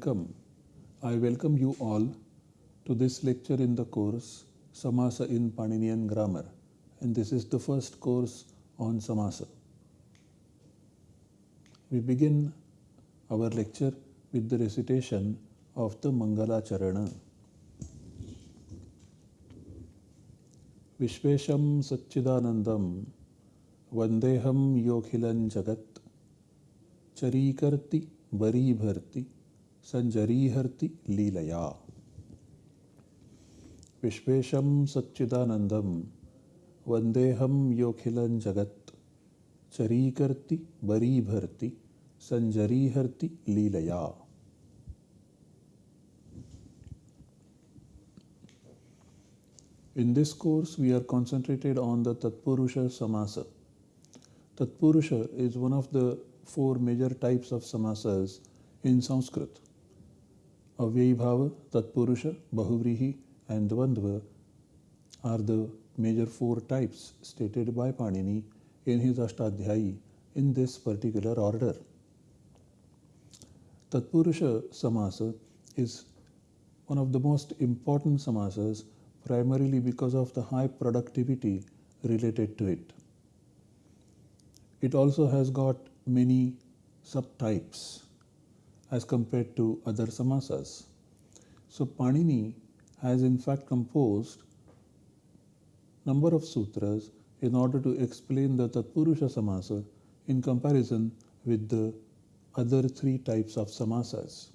welcome. I welcome you all to this lecture in the course Samasa in Paninian Grammar and this is the first course on Samasa. We begin our lecture with the recitation of the Mangala Charana. Vishvesham Satchidanandam Vandeham Yokhilan Jagat Charikirti Bari Bharti संजरीहर्ति लीलया। विश्वेशम सच्चिदानंदम वंदेहम योखिलं जगत्। चरीकर्ति बरीभर्ति संजरीहर्ति लीलया। In this course we are concentrated on the तत्पुरुष समास तत्पुरुष is one of the four major types of समासस in Sanskrit Avyayibhava, Tatpurusha, Bahuvrihi, and Dvandva are the major four types stated by Panini in his Ashtadhyayi in this particular order. Tatpurusha Samasa is one of the most important samasas primarily because of the high productivity related to it. It also has got many subtypes as compared to other samasas. So Panini has in fact composed number of sutras in order to explain the Tatpurusha samasa in comparison with the other three types of samasas.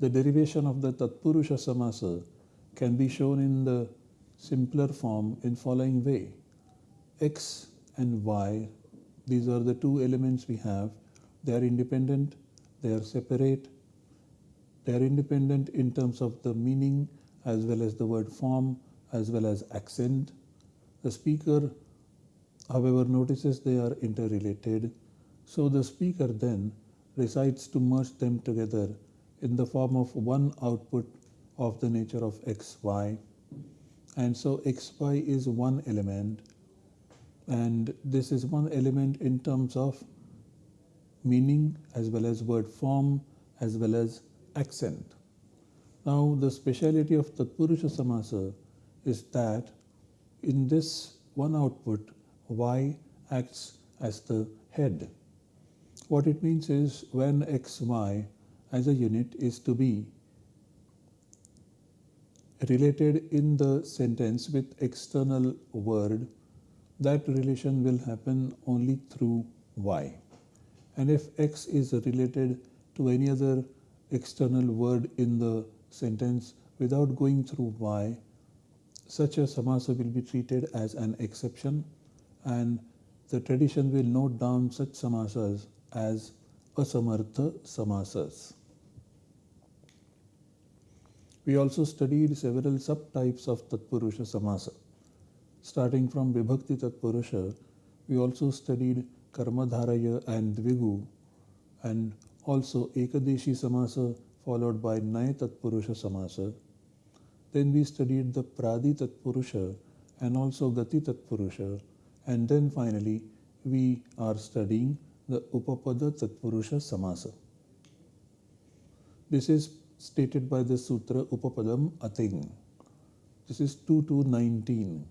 The derivation of the Tatpurusha samasa can be shown in the simpler form in following way. X and Y, these are the two elements we have. They are independent, they are separate, they are independent in terms of the meaning as well as the word form as well as accent. The speaker, however, notices they are interrelated. So the speaker then decides to merge them together in the form of one output of the nature of xy and so xy is one element and this is one element in terms of meaning as well as word form as well as accent. Now the speciality of Tatpurusha Samasa is that in this one output y acts as the head. What it means is when xy as a unit is to be related in the sentence with external word, that relation will happen only through y. And if x is related to any other external word in the sentence without going through y, such a samasa will be treated as an exception and the tradition will note down such samasas as asamartha samasas. We also studied several subtypes of Tatpurusha Samasa. Starting from Vibhakti Tatpurusha, we also studied Karmadharaya and Dvigu and also Ekadeshi Samasa followed by Naya Tatpurusha Samasa. Then we studied the Pradi Tatpurusha and also Gati Tatpurusha and then finally we are studying the Upapada Tatpurusha Samasa. This is stated by the Sutra Upapadam Ating. This is 2 to 19.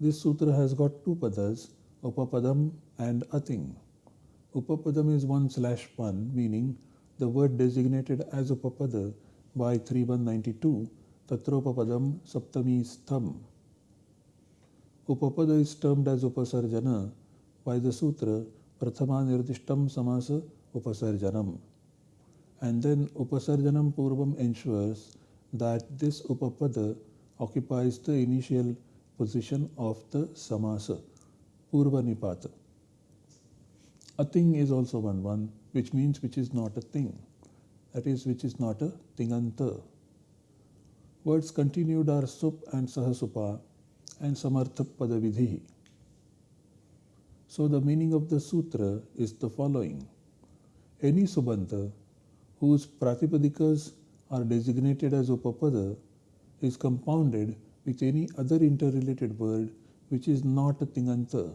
This sutra has got two padas, Upapadam and Ating. Upapadam is 1 slash 1, meaning the word designated as Upapada by 3192, Tatropapadam Saptami Stham. Upapada is termed as Upasarjana by the sutra Prathama Nirdishtam Samasa Upasarjanam and then upasarjanam purvam ensures that this upapada occupies the initial position of the samasa, purva nipata. Ating is also one one, which means which is not a thing, that is, which is not a tinganta. Words continued are sup and sahasupa and samartha padavidhi. So the meaning of the sutra is the following. Any subanta whose pratipadikas are designated as upapada is compounded with any other interrelated word which is not a tinganta.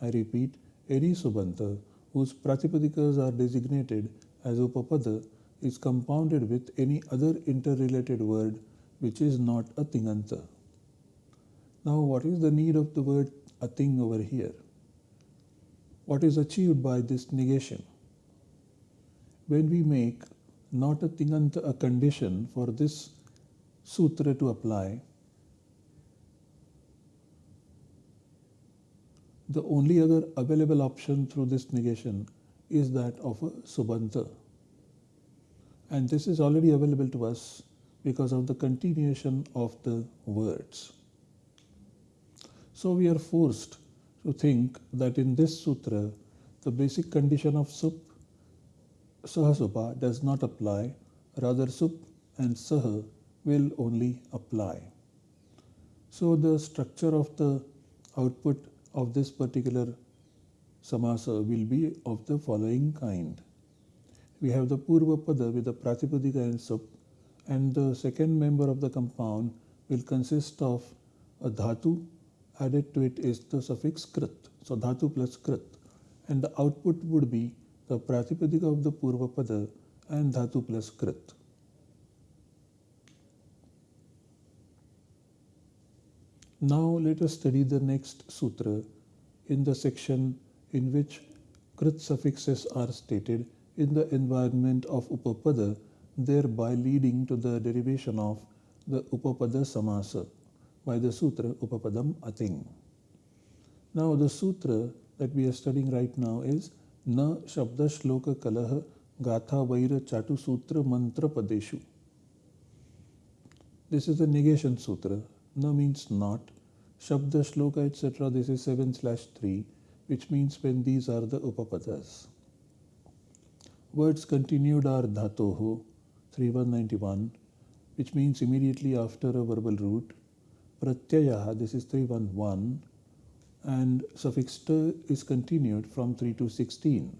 I repeat, any subanta whose Pratipadikas are designated as Upapada is compounded with any other interrelated word which is not a Tinganta. Now, what is the need of the word Ating over here? What is achieved by this negation? When we make not a Tinganta a condition for this sutra to apply, the only other available option through this negation is that of a subanta. And this is already available to us because of the continuation of the words. So we are forced to think that in this sutra, the basic condition of sup, sahasupa does not apply, rather sup and saha will only apply. So the structure of the output of this particular samasa will be of the following kind we have the Purva Pada with the Pratipadika and Sup, and the second member of the compound will consist of a dhatu, added to it is the suffix krit, so dhatu plus krit, and the output would be the Pratipadika of the Purva Pada and dhatu plus krit. Now let us study the next sutra in the section in which krit suffixes are stated in the environment of Upapada, thereby leading to the derivation of the Upapada Samasa by the Sutra Upapadam Ating. Now, the Sutra that we are studying right now is Na Shabda Shloka Kalaha Gatha Vaira Chatu Sutra Mantra Padeshu. This is the negation sutra. Na means not. Shabda Shloka etc. This is 7 slash 3, which means when these are the Upapadas. Words continued are dhatoho, 3191, which means immediately after a verbal root. Pratyaya, this is 311, and suffix ta is continued from 3 to 16.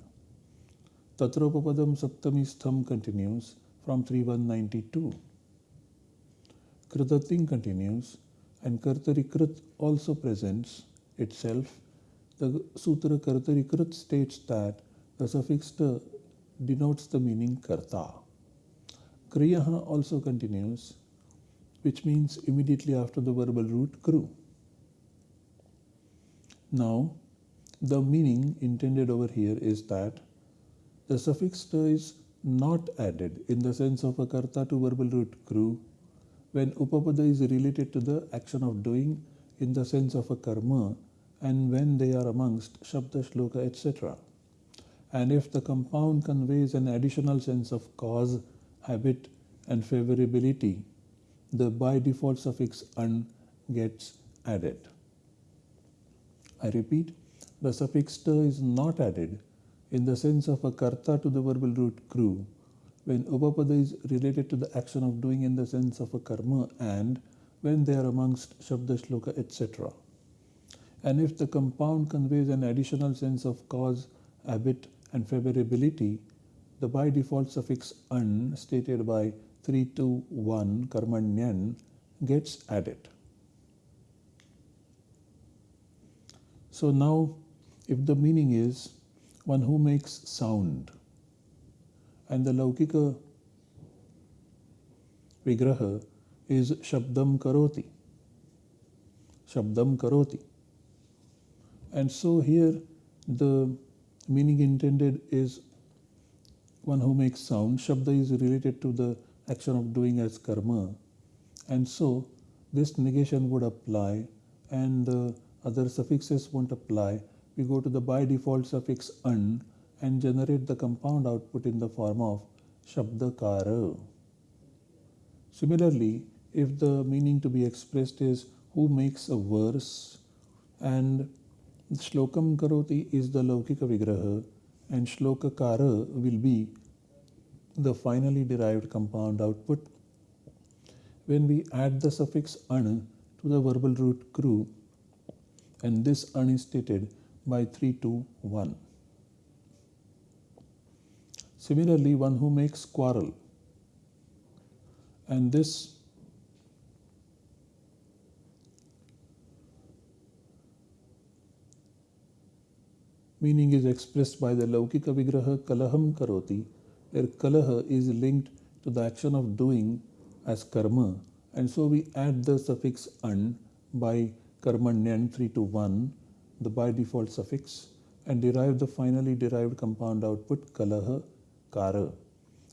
Tatropapadam saptamistham continues from 3192. Kritating continues and Kartarikrit also presents itself. The Sutra Kartarikrit states that the suffix ta denotes the meaning karta. Kriyaha also continues, which means immediately after the verbal root kru. Now, the meaning intended over here is that the suffix ta is not added in the sense of a karta to verbal root kru when upapada is related to the action of doing in the sense of a karma and when they are amongst shabda shloka etc. And if the compound conveys an additional sense of cause, habit, and favorability, the by default suffix un gets added. I repeat, the suffix ta is not added in the sense of a karta to the verbal root kru when upapada is related to the action of doing in the sense of a karma and when they are amongst shabda shloka etc. And if the compound conveys an additional sense of cause, habit, and favorability, the by default suffix un stated by 321 karmanyan gets added. So now if the meaning is one who makes sound and the Laukika vigraha is shabdam karoti. Shabdam karoti. And so here the meaning intended is one who makes sound. Shabda is related to the action of doing as karma. And so this negation would apply and the other suffixes won't apply. We go to the by default suffix un and generate the compound output in the form of shabdakara. Similarly, if the meaning to be expressed is who makes a verse and Shlokam Karoti is the Laukika Vigraha and Shlokakara will be the finally derived compound output. When we add the suffix an to the verbal root kru and this an is stated by 3 to 1. Similarly, one who makes quarrel. And this meaning is expressed by the Laukika Vigraha Kalaham Karoti, where Kalaha is linked to the action of doing as karma, and so we add the suffix an by karmanyan 3 to 1, the by default suffix, and derive the finally derived compound output kalaha kara.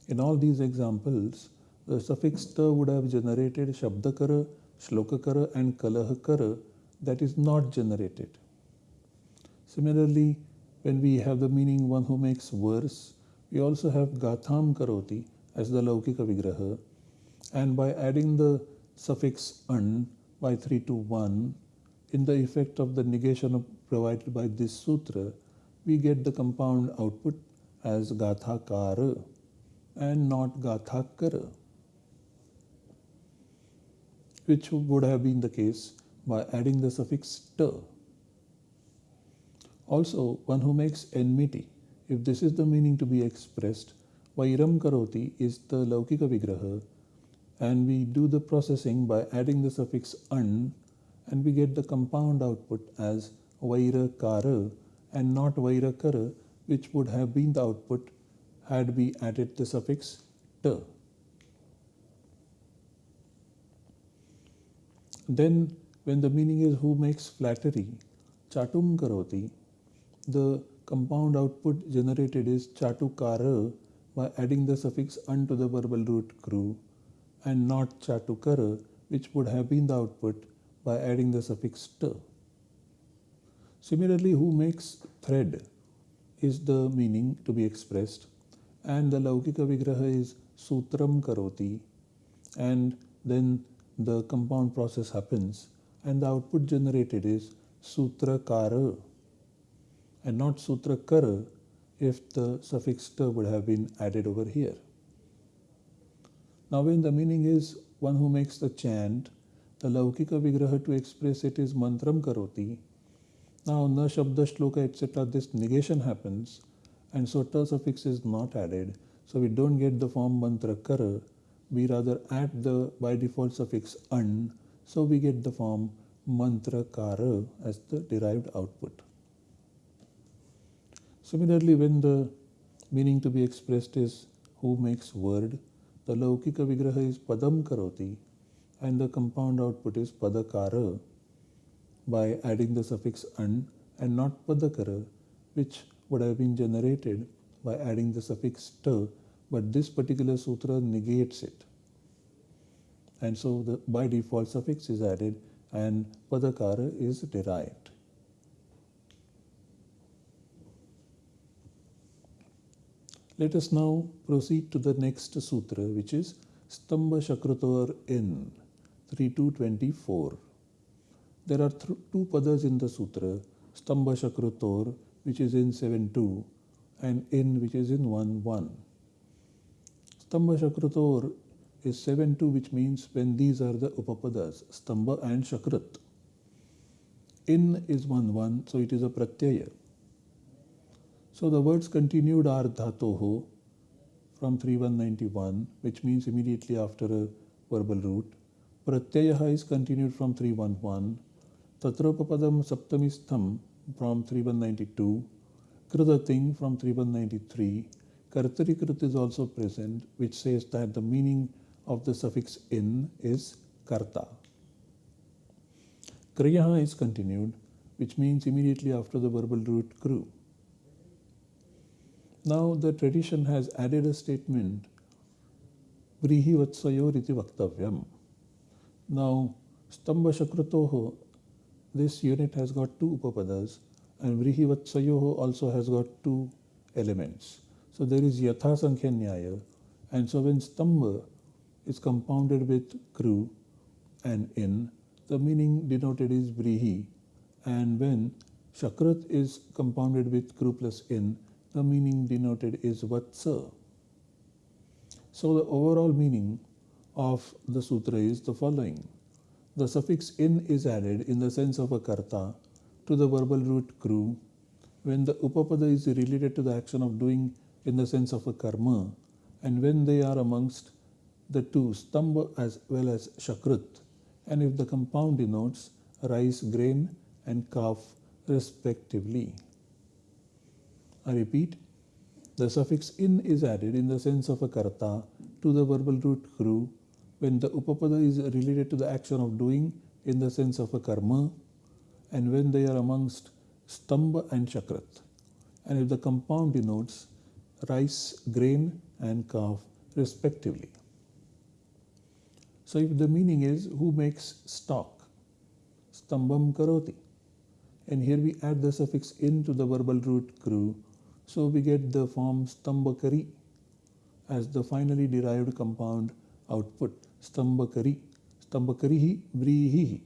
In all these examples, the suffix ta would have generated shabdakara, shlokakara, and kalahakara that is not generated. Similarly, when we have the meaning one who makes verse, we also have gatham karoti as the laukika vigraha, and by adding the suffix an by 3 to 1 in the effect of the negation provided by this sutra, we get the compound output as gathakara and not gathakara, which would have been the case by adding the suffix ta. Also, one who makes enmity, if this is the meaning to be expressed, Vairam Karoti is the Laukika Vigraha, and we do the processing by adding the suffix an, and we get the compound output as Vairakara and not Vairakara, which would have been the output had we added the suffix ta. Then, when the meaning is who makes flattery, chatum karoti, the compound output generated is chatukara by adding the suffix un to the verbal root kru and not chatukara, which would have been the output by adding the suffix ta. Similarly, who makes thread is the meaning to be expressed, and the Laukika Vigraha is sutram karoti, and then the compound process happens, and the output generated is sutra sutrakara and not sutra sutrakara if the suffix ta would have been added over here. Now, when the meaning is one who makes the chant, the Laukika Vigraha to express it is mantram karoti. Now, na shabda shloka etc. this negation happens, and so ta suffix is not added. So, we don't get the form mantra kara, we rather add the by default suffix an, so we get the form mantra kara as the derived output. Similarly, when the meaning to be expressed is who makes word, the Laukika Vigraha is Padam Karoti and the compound output is Padakara by adding the suffix an and not Padakara, which would have been generated by adding the suffix ta, but this particular sutra negates it. And so the by default suffix is added and Padakara is derived. Let us now proceed to the next sutra, which is Stamba Shakrutor in 3224. There are th two padas in the sutra, Stamba Shakrutor, which is in 7.2, and in, which is in 1.1. Stamba Shakrutor is 7.2, which means when these are the upapadas, Stamba and Shakrat. In is 1.1, so it is a pratyaya. So the words continued are dhatoho from 3191, which means immediately after a verbal root. Pratyayaha is continued from 311. Tatropapadam saptamistham from 3192. Kridating from 3193. Kartarikrit is also present, which says that the meaning of the suffix in is karta. Kriyaha is continued, which means immediately after the verbal root kru. Now the tradition has added a statement, Vrihi Vatsayor iti Vaktavyam. Now, Stamba Shakratoho, this unit has got two upapadas, and Vrihi Vatsayoho also has got two elements. So there is Yatha Sankhya Nyaya, and so when Stamba is compounded with Kru and In, the meaning denoted is Vrihi, and when Shakrat is compounded with Kru plus In, the meaning denoted is Vatsa. So the overall meaning of the sutra is the following. The suffix in is added in the sense of a karta to the verbal root kru when the upapada is related to the action of doing in the sense of a karma and when they are amongst the two stamba as well as shakrit and if the compound denotes rice grain and calf respectively. I repeat, the suffix in is added in the sense of a karta to the verbal root kru when the upapada is related to the action of doing in the sense of a karma and when they are amongst stamba and chakrat. And if the compound denotes rice, grain and calf respectively. So if the meaning is who makes stock, stambam karoti. And here we add the suffix in to the verbal root kru so we get the form stambakari as the finally derived compound output stambakari stambakarihi vrihihi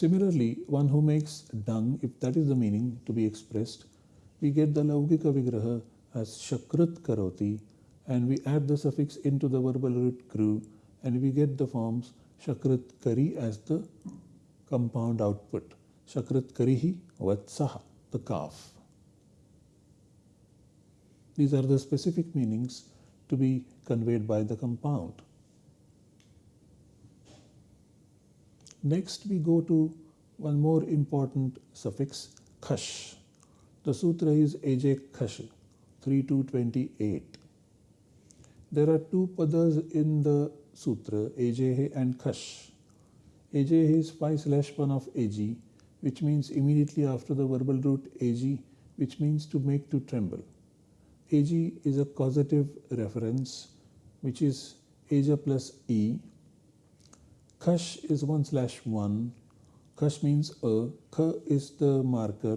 Similarly, one who makes dung, if that is the meaning to be expressed, we get the Laukika Vigraha as Shakrit Karoti and we add the suffix into the verbal root kru and we get the forms Shakrit Kari as the compound output. Shakrit Karihi Vatsaha, the calf. These are the specific meanings to be conveyed by the compound. Next, we go to one more important suffix, khash. The sutra is AJ Khash 3228. There are two padas in the sutra, AJ and Khash. AJ is 5 slash 1 of AG, which means immediately after the verbal root AG, which means to make to tremble. AG is a causative reference, which is Aja plus E Kash is 1 slash 1. Kash means a. K is the marker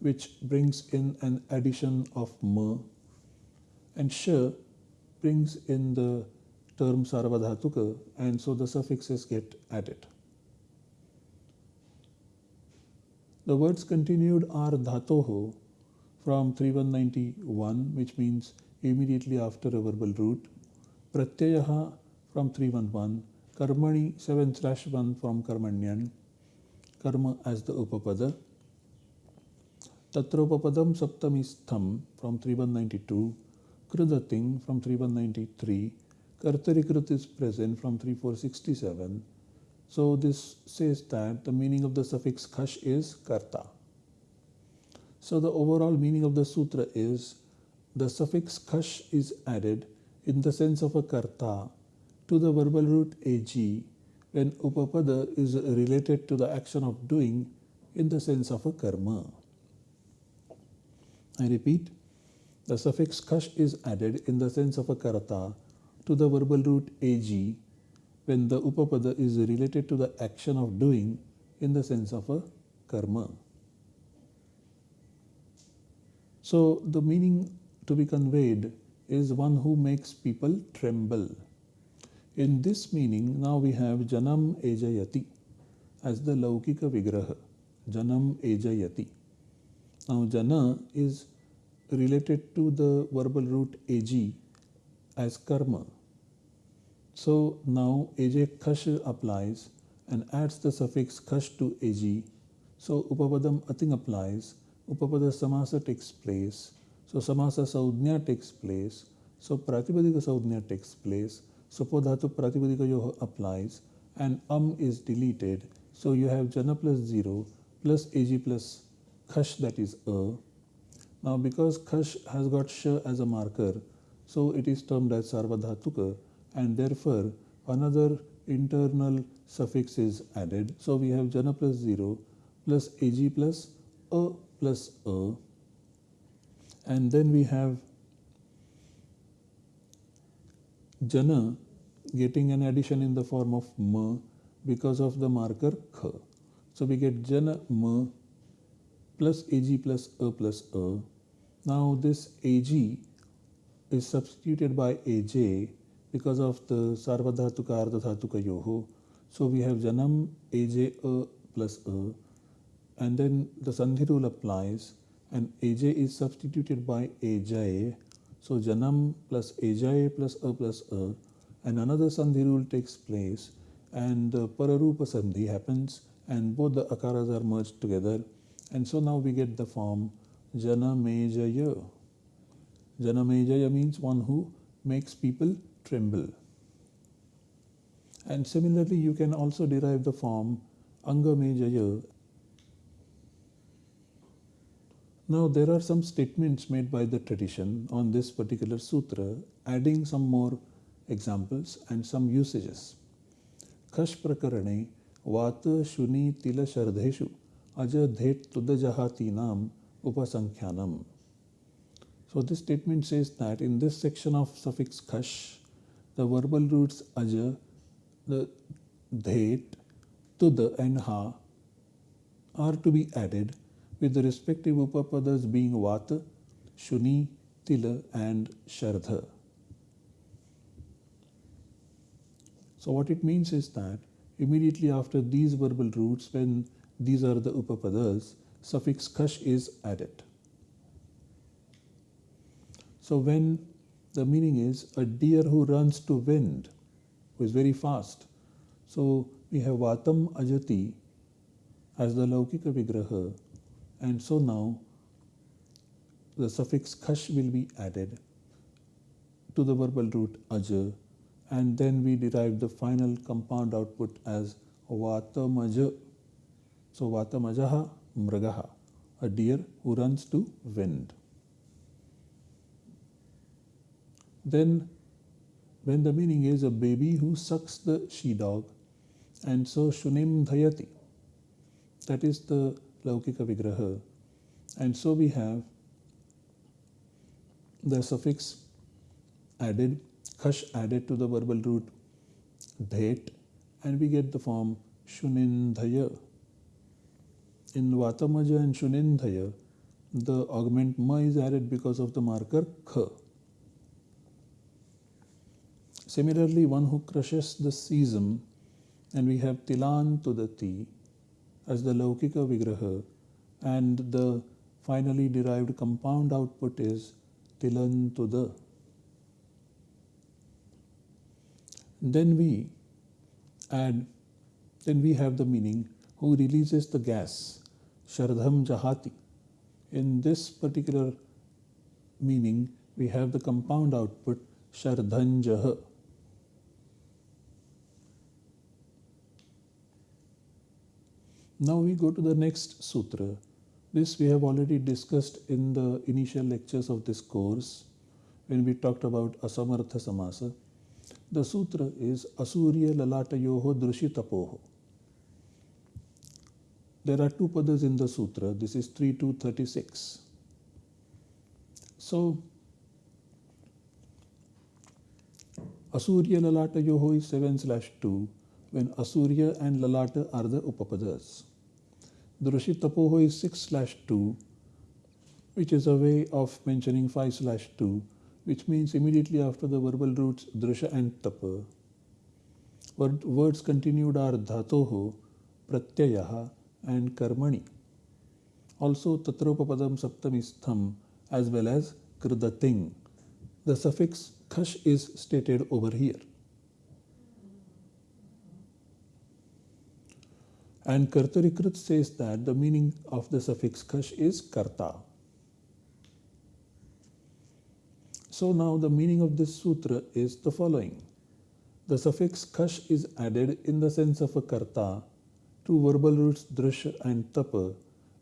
which brings in an addition of m. And sh brings in the term sarvadhatuka and so the suffixes get added. The words continued are dhatoho from 3191 which means immediately after a verbal root. Pratyayaha from 311 Karmani 7 slash 1 from Karmanyan. Karma as the Upapada. Tatropapadam Saptamistham from 3192. Krudating from 3193. Kartarikrut is present from 3467. So this says that the meaning of the suffix khash is karta. So the overall meaning of the sutra is the suffix khash is added in the sense of a karta to the verbal root ag when upapada is related to the action of doing in the sense of a karma. I repeat, the suffix kash is added in the sense of a karata to the verbal root ag when the upapada is related to the action of doing in the sense of a karma. So the meaning to be conveyed is one who makes people tremble. In this meaning, now we have Janam Ejayati as the Laukika Vigraha. Janam Ejayati. Now, Jana is related to the verbal root Ag as karma. So now Aj Khash applies and adds the suffix Khash to Ag. So Upapadam Ating applies. Upapada Samasa takes place. So Samasa Saudhnya takes place. So Pratipadika Saudhnya takes place. so Supodhatu Pratipadikayoh applies and um is deleted. So you have Jana plus 0 plus Ag plus Khash that is A. Now because Khash has got Sh as a marker, so it is termed as Sarvadhatuka and therefore another internal suffix is added. So we have Jana plus 0 plus Ag plus A plus A and then we have jana getting an addition in the form of ma because of the marker kh. So we get jana ma plus ag plus a plus a. Now this ag is substituted by aj because of the sarvadhatuka ardhatuka yoho. So we have janam aj a plus a and then the sandhi rule applies and aj is substituted by aj so Janam plus Ajay plus A plus A. And another Sandhi rule takes place. And the Pararupa Sandhi happens. And both the Akaras are merged together. And so now we get the form Janamejaya. Janamejaya means one who makes people tremble. And similarly you can also derive the form Angamejaya Now, there are some statements made by the tradition on this particular sutra, adding some more examples and some usages. Khash prakarane vata shuni tila shardheshu aja dhet tudajahatinam upasankhyanam. So this statement says that in this section of suffix khash, the verbal roots aja, the dhet, tud and ha are to be added with the respective upapadas being vata, shuni, tila and shardha. So what it means is that immediately after these verbal roots, when these are the upapadas, suffix kash is added. So when the meaning is a deer who runs to wind, who is very fast. So we have Vatam Ajati as the Laukika Vigraha and so now the suffix kash will be added to the verbal root aja and then we derive the final compound output as vatamaja. So vatamajaha mragaha, a deer who runs to wind. Then when the meaning is a baby who sucks the she dog and so shunim dhayati, that is the Laukika Vigraha. And so we have the suffix added, khash added to the verbal root dhet, and we get the form shunindhaya. In Vatamaja and shunindhaya, the augment ma is added because of the marker kha. Similarly, one who crushes the sesame, and we have tilan tudati, as the Laukika Vigraha and the finally derived compound output is Tilan the. Then we add, then we have the meaning who releases the gas, Shardham Jahati. In this particular meaning, we have the compound output Shardhanjaha. Now we go to the next sutra. This we have already discussed in the initial lectures of this course when we talked about Asamartha Samasa. The sutra is Asurya Lalatayoho Drushitapoho. There are two padas in the sutra. This is 3 to 36. So, Asurya Lalatayoho is 7 slash 2 when Asurya and Lalata are the upapadas. Drishi Tapoho is 6 slash 2, which is a way of mentioning 5 slash 2, which means immediately after the verbal roots Drisha and Tapa. Word, words continued are Dhatoho, Pratyayaha, and Karmani. Also Tatropapadam Saptamistham as well as Kridating. The suffix khash is stated over here. And Kartarikrit says that the meaning of the suffix kash is karta. So now the meaning of this sutra is the following. The suffix kash is added in the sense of a karta to verbal roots drasha and tapa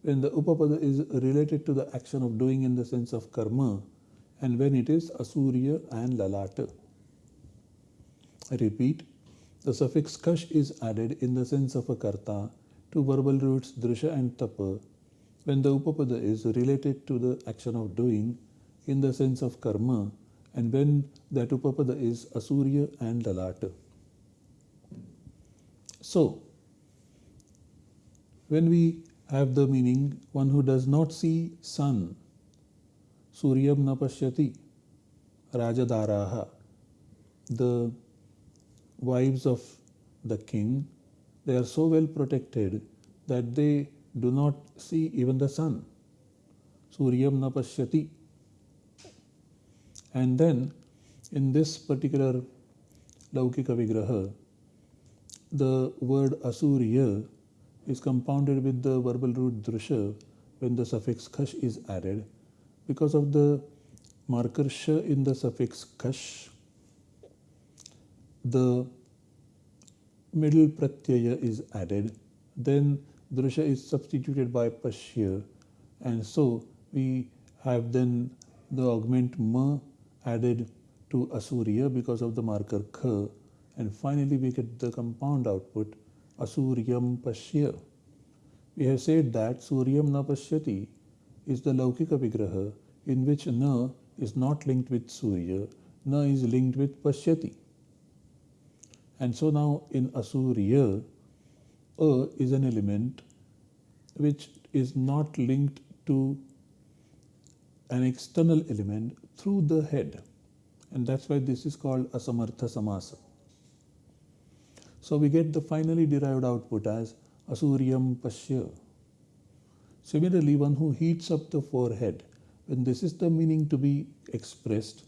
when the upapada is related to the action of doing in the sense of karma and when it is asurya and lalata. I repeat, the suffix kash is added in the sense of a karta to verbal roots drisha and tapa when the upapada is related to the action of doing in the sense of karma and when that upapada is asurya and lalata. So, when we have the meaning one who does not see sun, suryam napashyati, rajadaraha, the wives of the king, they are so well protected that they do not see even the sun. Suryam napashyati. And then in this particular Laukika Vigraha, the word Asurya is compounded with the verbal root Drisha when the suffix Kash is added because of the marker Sh in the suffix Kash. The middle pratyaya is added, then drusha is substituted by pashya, and so We have then the augment ma added to Asurya because of the marker kha and finally we get the compound output Asuryam Pashya. We have said that Suryam na Pashyati is the Laukika Vigraha in which na is not linked with Surya, na is linked with Pashyati. And so now in Asurya, A is an element which is not linked to an external element through the head. And that's why this is called Asamartha Samasa. So we get the finally derived output as Asuryam Pashya. Similarly, one who heats up the forehead, when this is the meaning to be expressed,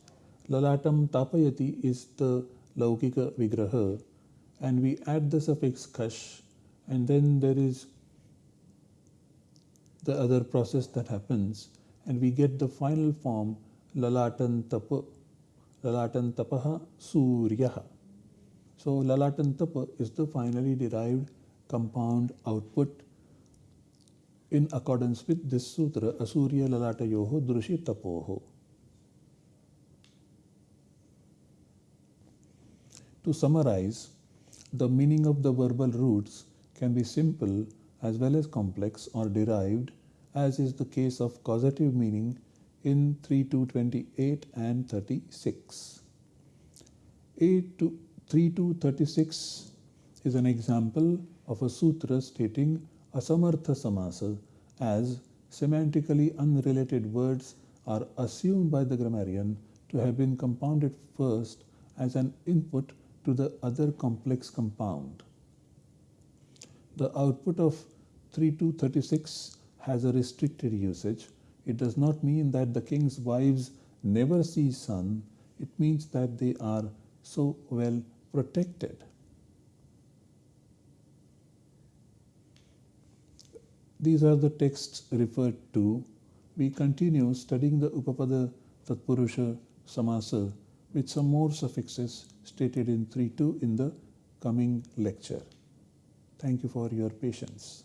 Lalatam Tapayati is the Laukika Vigraha, and we add the suffix Kash, and then there is the other process that happens, and we get the final form Lalatan Tapa, Lalatan Tapaha Suryaha. So Lalatan Tapa is the finally derived compound output in accordance with this sutra Asurya Lalatayoho Drushi Tapoho. To summarize, the meaning of the verbal roots can be simple as well as complex or derived as is the case of causative meaning in 3228 and 36. 8 to 3 to 36 is an example of a sutra stating asamartha samasa as semantically unrelated words are assumed by the grammarian to have been compounded first as an input to the other complex compound. The output of 3236 has a restricted usage. It does not mean that the king's wives never see sun. It means that they are so well protected. These are the texts referred to. We continue studying the Upapada Tatpurusha Samasa with some more suffixes stated in 3.2 in the coming lecture. Thank you for your patience.